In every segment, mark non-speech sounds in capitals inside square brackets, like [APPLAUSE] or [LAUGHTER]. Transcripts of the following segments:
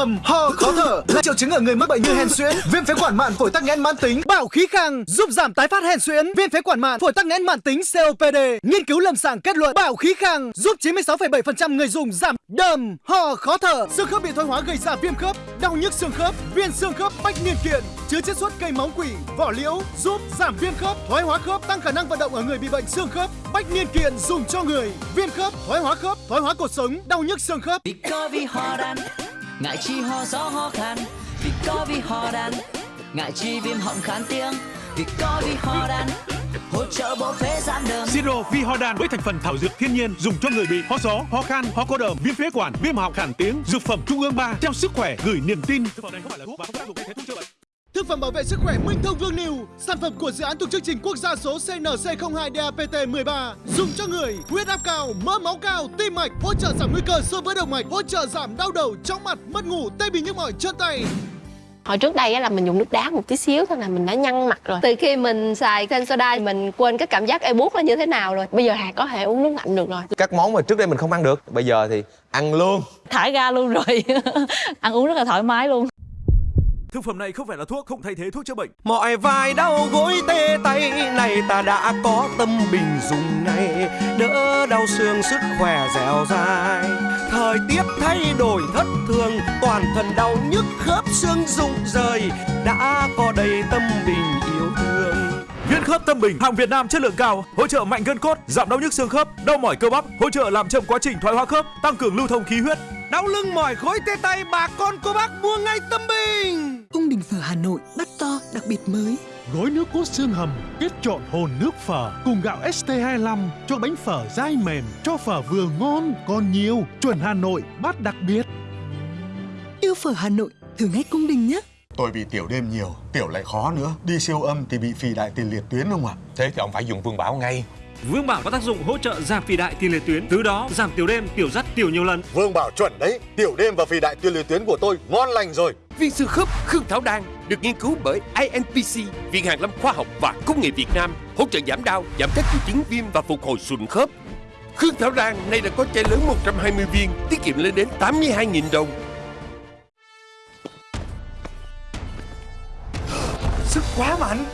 đờm, ho, khó thở là triệu chứng ở người mắc bệnh như hen suyễn, viêm phế quản mạn, phổi tắc nghẽn mãn tính. Bảo khí khang giúp giảm tái phát hen suyễn, viêm phế quản mạn, phổi tắc nghẽn mãn tính COPD. Nghiên cứu lâm sàng kết luận bảo khí khang giúp 96,7% người dùng giảm đờm, ho, khó thở, xương khớp bị thoái hóa gây ra viêm khớp, đau nhức xương khớp, viêm xương khớp bách niên kiện, chứa chiết xuất cây máu quỷ, vỏ liễu giúp giảm viêm khớp, thoái hóa khớp, tăng khả năng vận động ở người bị bệnh xương khớp. Bách niên kiện dùng cho người viêm khớp, thoái hóa khớp, thoái hóa cột sống, đau nhức xương khớp. Ngại chi ho gió ho khan Vì có vì ho đan. Ngại chi viêm họng khán tiếng Vì có vì ho đan. Hỗ trợ bộ phế giảm đờm Siro Vi Ho Đan với thành phần thảo dược thiên nhiên dùng cho người bị ho gió, ho khan, ho có đờm, viêm phế quản, viêm họng khản tiếng. Dược phẩm Trung ương 3 theo sức khỏe gửi niềm tin. Thực phẩm này không phải là thuốc và không tác dụng thay thế thuốc chữa bệnh. Thực phẩm bảo vệ sức khỏe Minh Thông Vương Niu, sản phẩm của dự án thuộc chương trình quốc gia số CNC02 DAPT 13, dùng cho người huyết áp cao, mỡ máu cao, tim mạch, hỗ trợ giảm nguy cơ xơ vữa động mạch, hỗ trợ giảm đau đầu, chóng mặt, mất ngủ, tê bì nhức mỏi chân tay. Hồi trước đây á là mình dùng nước đá một tí xíu thôi là mình đã nhăn mặt rồi. Từ khi mình xài Sensodyne mình quên cái cảm giác ê buốt nó như thế nào rồi. Bây giờ Hà có thể uống nước lạnh được rồi. Các món mà trước đây mình không ăn được, bây giờ thì ăn luôn. thải ra luôn rồi [LAUGHS] ăn uống rất là thoải mái luôn Thực phẩm này không phải là thuốc, không thay thế thuốc chữa bệnh. Mọi vai đau gối tê tay này ta đã có tâm bình dùng ngay. Đỡ đau xương sức khỏe dẻo dai. Thời tiết thay đổi thất thường Toàn thân đau nhức khớp xương rụng rời. Đã có đầy tâm bình yêu thương. Viên khớp tâm bình, hàng Việt Nam chất lượng cao, hỗ trợ mạnh gân cốt, giảm đau nhức xương khớp, đau mỏi cơ bắp, hỗ trợ làm chậm quá trình thoái hóa khớp, tăng cường lưu thông khí huyết. Đau lưng mỏi gối tê tay bà con cô bác mua ngay tâm bình Cung đình phở Hà Nội bắt to đặc biệt mới Gói nước cốt xương hầm kết trộn hồn nước phở cùng gạo ST25 cho bánh phở dai mềm, cho phở vừa ngon còn nhiều, chuẩn Hà Nội bát đặc biệt. Yêu phở Hà Nội thử ngay cung đình nhé Tôi bị tiểu đêm nhiều, tiểu lại khó nữa. Đi siêu âm thì bị phì đại tiền liệt tuyến không ạ? Thế thì ông phải dùng Vương Bảo ngay. Vương Bảo có tác dụng hỗ trợ giảm phì đại tiền liệt tuyến, từ đó giảm tiểu đêm, tiểu dắt tiểu nhiều lần. Vương Bảo chuẩn đấy, tiểu đêm và phì đại tiền liệt tuyến của tôi ngon lành rồi. Viên xương khớp Khương Thảo Đan được nghiên cứu bởi INPC, Viện Hàn Lâm Khoa học và Công nghệ Việt Nam, hỗ trợ giảm đau, giảm các triệu chứng viêm và phục hồi sụn khớp. Khương Thảo Đan nay đã có chai lớn 120 viên, tiết kiệm lên đến 82.000 đồng. Sức quá mạnh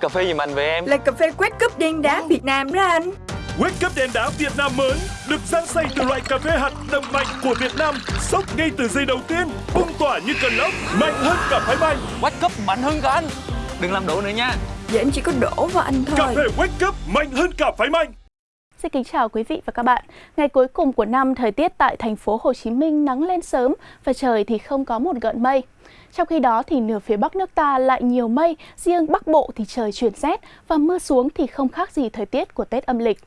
Cà phê giùm anh về em. Là cà phê quét cúp đen đá Việt Nam đó anh Wake Up đèn đá Việt Nam mới được rang xay từ loại cà phê hạt đậm mạnh của Việt Nam, sốc ngay từ giây đầu tiên, bung tỏa như cơn lốc, mạnh hơn cả phái bay. Wake Up mạnh hơn cả anh. Đừng làm đổ nữa nha. Vậy em chỉ có đổ vào anh thôi Cà phê Wake Up mạnh hơn cả phái bay. Xin kính chào quý vị và các bạn. Ngày cuối cùng của năm, thời tiết tại thành phố Hồ Chí Minh nắng lên sớm và trời thì không có một gợn mây. Trong khi đó thì nửa phía Bắc nước ta lại nhiều mây, riêng Bắc Bộ thì trời chuyển rét và mưa xuống thì không khác gì thời tiết của Tết âm lịch.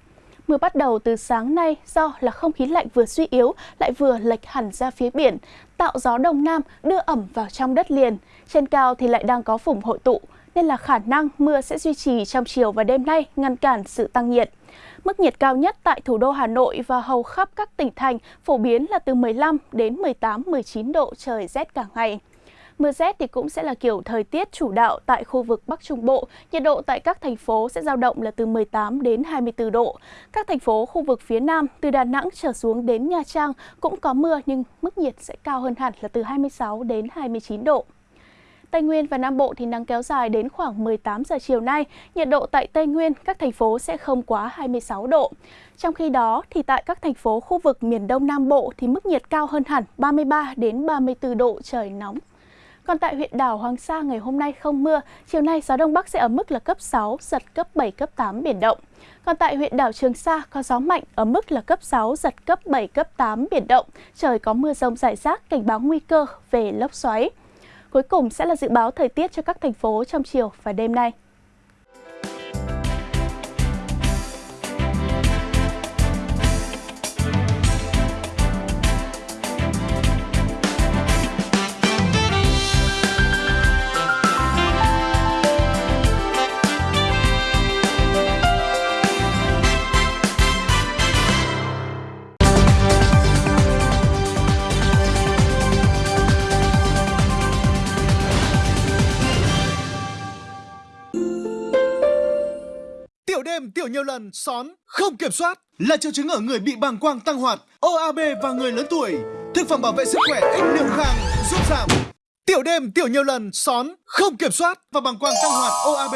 Mưa bắt đầu từ sáng nay do là không khí lạnh vừa suy yếu lại vừa lệch hẳn ra phía biển, tạo gió đông nam đưa ẩm vào trong đất liền. Trên cao thì lại đang có phủng hội tụ, nên là khả năng mưa sẽ duy trì trong chiều và đêm nay ngăn cản sự tăng nhiệt. Mức nhiệt cao nhất tại thủ đô Hà Nội và hầu khắp các tỉnh thành phổ biến là từ 15 đến 18, 19 độ trời rét cả ngày. Mưa rét thì cũng sẽ là kiểu thời tiết chủ đạo tại khu vực Bắc Trung Bộ. Nhiệt độ tại các thành phố sẽ dao động là từ 18 đến 24 độ. Các thành phố khu vực phía Nam từ Đà Nẵng trở xuống đến Nha Trang cũng có mưa nhưng mức nhiệt sẽ cao hơn hẳn là từ 26 đến 29 độ. Tây Nguyên và Nam Bộ thì nắng kéo dài đến khoảng 18 giờ chiều nay. Nhiệt độ tại Tây Nguyên, các thành phố sẽ không quá 26 độ. Trong khi đó, thì tại các thành phố khu vực miền Đông Nam Bộ thì mức nhiệt cao hơn hẳn 33 đến 34 độ trời nóng. Còn tại huyện đảo Hoàng Sa ngày hôm nay không mưa, chiều nay gió Đông Bắc sẽ ở mức là cấp 6, giật cấp 7, cấp 8 biển động. Còn tại huyện đảo Trường Sa có gió mạnh ở mức là cấp 6, giật cấp 7, cấp 8 biển động. Trời có mưa rông rải rác, cảnh báo nguy cơ về lốc xoáy. Cuối cùng sẽ là dự báo thời tiết cho các thành phố trong chiều và đêm nay. Đêm, tiểu nhiều lần, són, không kiểm soát. Là triệu chứng ở người bị bàng quang tăng hoạt, OAB và người lớn tuổi. Thực phẩm bảo vệ sức khỏe X Niệu Khang giúp giảm. Tiểu đêm, tiểu nhiều lần, són, không kiểm soát và bàng quang tăng hoạt OAB.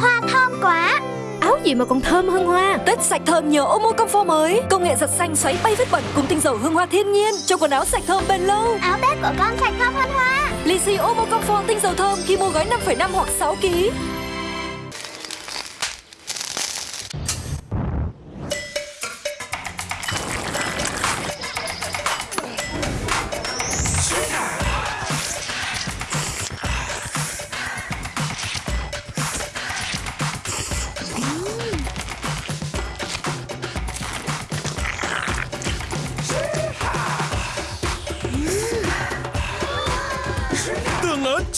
Hoa thơm quá. Áo gì mà còn thơm hơn hoa? Tết sạch thơm nhờ Omo Comfort mới. Công nghệ giặt xanh xoáy bay vết bẩn cùng tinh dầu hương hoa thiên nhiên. Cho quần áo sạch thơm bền lâu. Áo Tết của con sạch thơm hơn hoa. Lì xì Omo Comfort tinh dầu thơm khi mua gói 5,5 hoặc 6 kg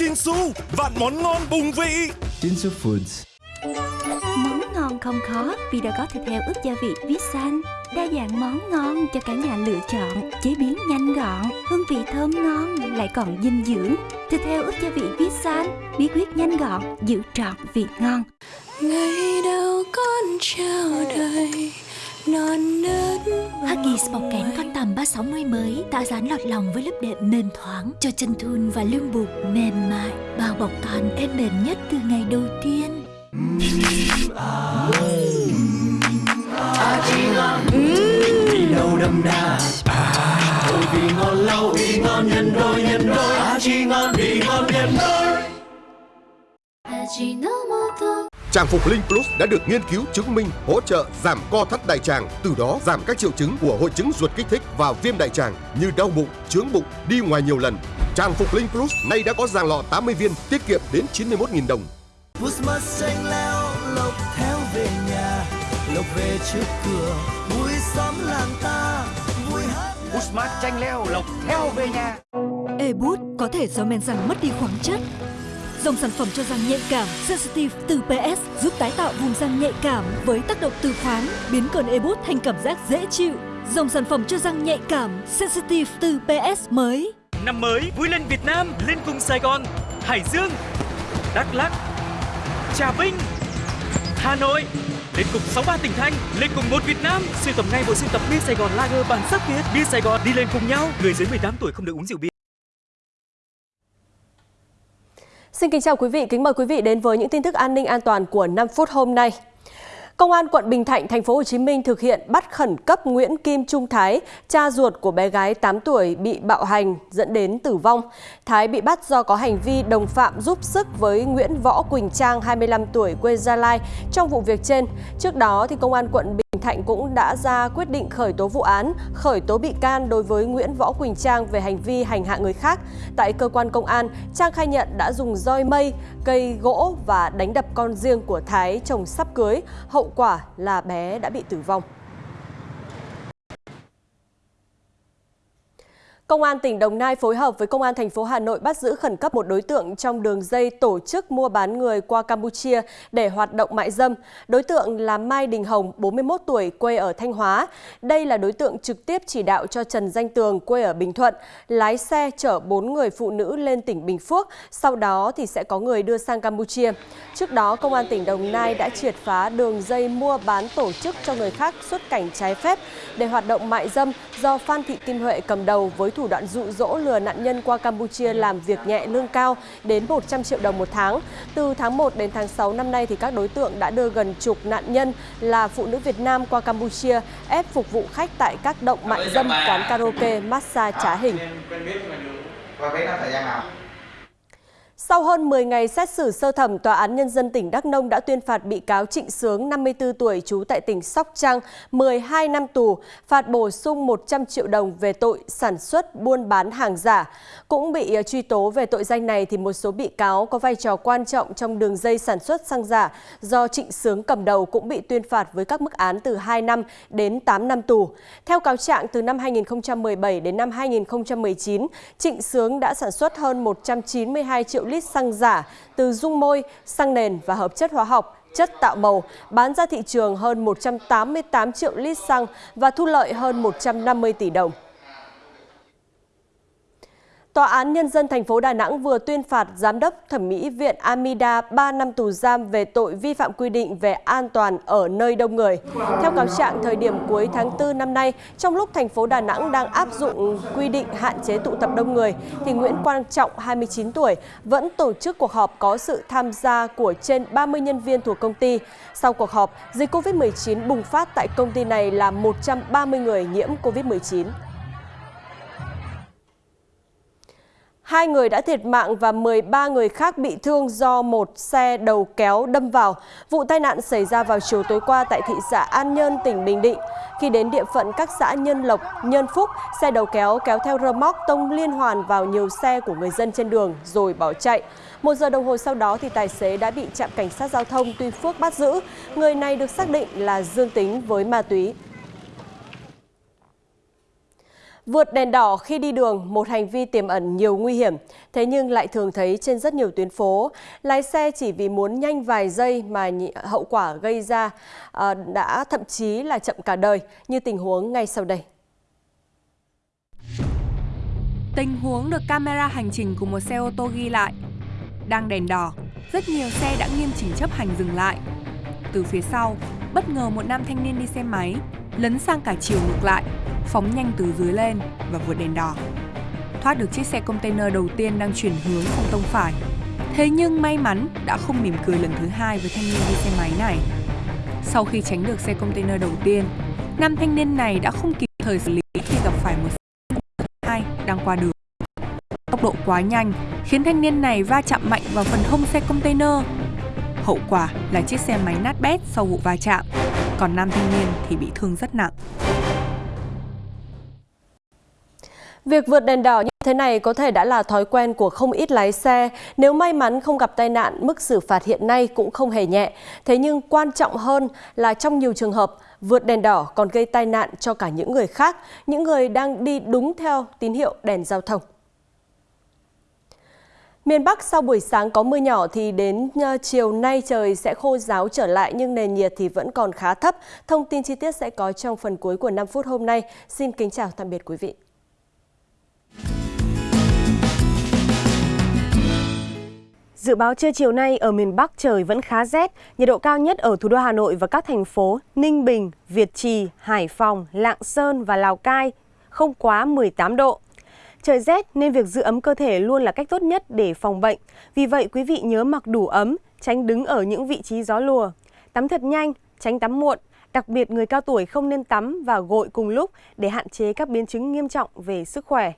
Chinsu, vạn món ngon bùng vị. Jinsu Foods Món ngon không khó vì đã có thịt heo ướp gia vị Visan. Đa dạng món ngon cho cả nhà lựa chọn, chế biến nhanh gọn, hương vị thơm ngon lại còn dinh dưỡng. Thịt heo ướp gia vị Visan, bí quyết nhanh gọn, giữ trọn vị ngon. Ngày đầu con chào đời Huggies bọc kén con tầm 360 mới tạo dáng lọt lòng với lớp đệm mềm thoáng cho chân thun và lưng bụng mềm mại bao bọc con êm mềm nhất từ ngày đầu tiên. Đi đâu đậm đà Ôi vì ngon lâu vì ngon nhân đôi nhân đôi À chi ngon vì ngon nhân đôi Trang phục Linh Plus đã được nghiên cứu chứng minh hỗ trợ giảm co thắt đại tràng, từ đó giảm các triệu chứng của hội chứng ruột kích thích và viêm đại tràng như đau bụng, chướng bụng, đi ngoài nhiều lần. Trang phục Linh Plus nay đã có dàn lọ 80 viên, tiết kiệm đến 91.000 đồng. Christmas xanh leo lộc theo về nhà lộc về trước cửa vui xóm làng ta vui hát Usmart chanh leo lộc theo về nhà E-Boot có thể do men răng mất đi khoáng chất. Dòng sản phẩm cho răng nhạy cảm Sensitive từ PS giúp tái tạo vùng răng nhạy cảm với tác động từ khoáng, biến cơn E-Boot thành cảm giác dễ chịu. Dòng sản phẩm cho răng nhạy cảm Sensitive từ PS mới. Năm mới vui lên Việt Nam, lên cùng Sài Gòn, Hải Dương, Đắk Lắk, Trà Vinh, Hà Nội. Lên cùng 63 tỉnh thành, lên cùng một Việt Nam. Siêu tầm ngay bộ sưu tập bia Sài Gòn Lager bản sắc Việt. Bia Sài Gòn đi lên cùng nhau. Người dưới 18 tuổi không được uống rượu bia. Xin kính chào quý vị, kính mời quý vị đến với những tin tức an ninh an toàn của 5 phút hôm nay. Công an quận Bình Thạnh, thành phố Hồ Chí Minh thực hiện bắt khẩn cấp Nguyễn Kim Trung Thái, cha ruột của bé gái 8 tuổi bị bạo hành dẫn đến tử vong. Thái bị bắt do có hành vi đồng phạm giúp sức với Nguyễn Võ Quỳnh Trang, 25 tuổi, quê Gia Lai trong vụ việc trên. Trước đó, thì Công an quận Bình Thạnh cũng đã ra quyết định khởi tố vụ án, khởi tố bị can đối với Nguyễn Võ Quỳnh Trang về hành vi hành hạ người khác. Tại cơ quan công an, Trang khai nhận đã dùng roi mây, cây gỗ và đánh đập con riêng của Thái chồng sắp cưới. Hậu quả là bé đã bị tử vong. Công an tỉnh Đồng Nai phối hợp với Công an thành phố Hà Nội bắt giữ khẩn cấp một đối tượng trong đường dây tổ chức mua bán người qua Campuchia để hoạt động mại dâm. Đối tượng là Mai Đình Hồng, 41 tuổi, quê ở Thanh Hóa. Đây là đối tượng trực tiếp chỉ đạo cho Trần Danh Tường, quê ở Bình Thuận, lái xe chở 4 người phụ nữ lên tỉnh Bình Phước, sau đó thì sẽ có người đưa sang Campuchia. Trước đó, Công an tỉnh Đồng Nai đã triệt phá đường dây mua bán tổ chức cho người khác xuất cảnh trái phép để hoạt động mại dâm do Phan Thị Kim Huệ cầm đầu với thủ đoạn dụ dỗ lừa nạn nhân qua Campuchia làm việc nhẹ lương cao đến 100 triệu đồng một tháng. Từ tháng 1 đến tháng 6 năm nay thì các đối tượng đã đưa gần chục nạn nhân là phụ nữ Việt Nam qua Campuchia ép phục vụ khách tại các động mại dâm, quán karaoke, massage trá hình. Và vẽ thời gian nào? Sau hơn 10 ngày xét xử sơ thẩm, Tòa án Nhân dân tỉnh Đắk Nông đã tuyên phạt bị cáo Trịnh Sướng, 54 tuổi, trú tại tỉnh Sóc Trăng, 12 năm tù, phạt bổ sung 100 triệu đồng về tội sản xuất, buôn bán hàng giả. Cũng bị ờ, truy tố về tội danh này thì một số bị cáo có vai trò quan trọng trong đường dây sản xuất xăng giả do Trịnh Sướng cầm đầu cũng bị tuyên phạt với các mức án từ 2 năm đến 8 năm tù. Theo cáo trạng, từ năm 2017 đến năm 2019, Trịnh Sướng đã sản xuất hơn 192 triệu lít xăng giả từ dung môi, xăng nền và hợp chất hóa học, chất tạo màu, bán ra thị trường hơn 188 triệu lít xăng và thu lợi hơn 150 tỷ đồng. Tòa án Nhân dân thành phố Đà Nẵng vừa tuyên phạt Giám đốc Thẩm mỹ viện Amida 3 năm tù giam về tội vi phạm quy định về an toàn ở nơi đông người. Theo cáo trạng, thời điểm cuối tháng 4 năm nay, trong lúc thành phố Đà Nẵng đang áp dụng quy định hạn chế tụ tập đông người, thì Nguyễn Quang Trọng, 29 tuổi, vẫn tổ chức cuộc họp có sự tham gia của trên 30 nhân viên thuộc công ty. Sau cuộc họp, dịch COVID-19 bùng phát tại công ty này là 130 người nhiễm COVID-19. Hai người đã thiệt mạng và 13 người khác bị thương do một xe đầu kéo đâm vào. Vụ tai nạn xảy ra vào chiều tối qua tại thị xã An Nhơn, tỉnh Bình Định. Khi đến địa phận các xã Nhân Lộc, Nhân Phúc, xe đầu kéo kéo theo rơ móc tông liên hoàn vào nhiều xe của người dân trên đường rồi bỏ chạy. Một giờ đồng hồ sau đó thì tài xế đã bị trạm cảnh sát giao thông Tuy Phước bắt giữ. Người này được xác định là dương tính với ma túy. Vượt đèn đỏ khi đi đường, một hành vi tiềm ẩn nhiều nguy hiểm, thế nhưng lại thường thấy trên rất nhiều tuyến phố. Lái xe chỉ vì muốn nhanh vài giây mà hậu quả gây ra à, đã thậm chí là chậm cả đời, như tình huống ngay sau đây. Tình huống được camera hành trình của một xe ô tô ghi lại. Đang đèn đỏ, rất nhiều xe đã nghiêm chỉnh chấp hành dừng lại. Từ phía sau, bất ngờ một nam thanh niên đi xe máy lấn sang cả chiều ngược lại, phóng nhanh từ dưới lên và vượt đèn đỏ. Thoát được chiếc xe container đầu tiên đang chuyển hướng sang tông phải. Thế nhưng may mắn đã không mỉm cười lần thứ hai với thanh niên đi xe máy này. Sau khi tránh được xe container đầu tiên, nam thanh niên này đã không kịp thời xử lý khi gặp phải một xe hai đang qua đường. Tốc độ quá nhanh khiến thanh niên này va chạm mạnh vào phần hông xe container. Hậu quả là chiếc xe máy nát bét sau vụ va chạm, còn nam thanh niên thì bị thương rất nặng. Việc vượt đèn đỏ như thế này có thể đã là thói quen của không ít lái xe. Nếu may mắn không gặp tai nạn, mức xử phạt hiện nay cũng không hề nhẹ. Thế nhưng quan trọng hơn là trong nhiều trường hợp, vượt đèn đỏ còn gây tai nạn cho cả những người khác, những người đang đi đúng theo tín hiệu đèn giao thông. Miền Bắc sau buổi sáng có mưa nhỏ thì đến ờ, chiều nay trời sẽ khô ráo trở lại nhưng nền nhiệt thì vẫn còn khá thấp. Thông tin chi tiết sẽ có trong phần cuối của 5 phút hôm nay. Xin kính chào tạm biệt quý vị. Dự báo trưa chiều nay ở miền Bắc trời vẫn khá rét, nhiệt độ cao nhất ở thủ đô Hà Nội và các thành phố Ninh Bình, Việt Trì, Hải Phòng, Lạng Sơn và Lào Cai không quá 18 độ. Trời rét nên việc giữ ấm cơ thể luôn là cách tốt nhất để phòng bệnh. Vì vậy quý vị nhớ mặc đủ ấm, tránh đứng ở những vị trí gió lùa. Tắm thật nhanh, tránh tắm muộn. Đặc biệt người cao tuổi không nên tắm và gội cùng lúc để hạn chế các biến chứng nghiêm trọng về sức khỏe.